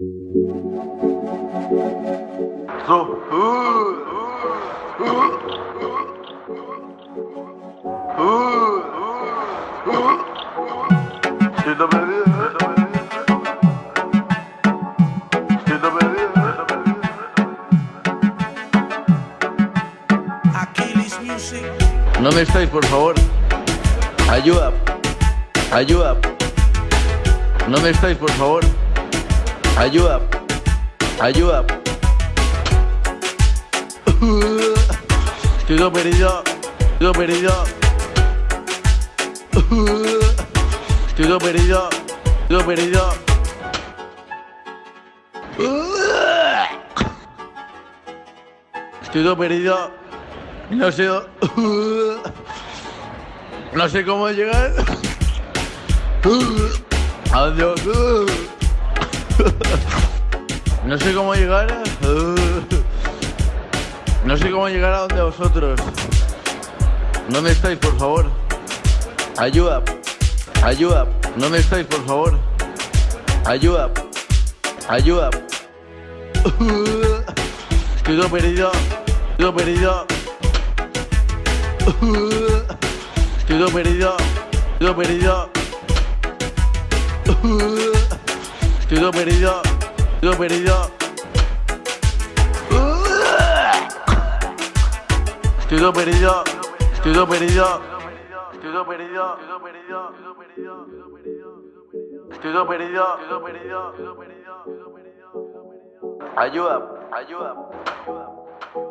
No me estáis, por favor. Ayuda. Ayuda. No me estáis, por favor. Ayuda. Ayuda. Estoy perdido. Estoy perdido. Estoy perdido. Estoy perdido. Estoy todo perdido. No sé. No sé cómo llegar. ¿A dónde voy? No sé cómo llegar. No sé cómo llegar a donde vosotros. Me estáis, por favor. Ayuda. Ayuda. Me estáis, por favor. Ayuda. Ayuda. Estoy todo perdido. Estoy todo perdido. Estoy todo perdido. Estoy todo perdido. Estoy perdido. Estoy perdido. Estoy perdido. Estoy perdido. Estoy perdido. Estoy perdido. Estoy perdido. Estoy perdido. Ayuda. Ayuda. Ayuda.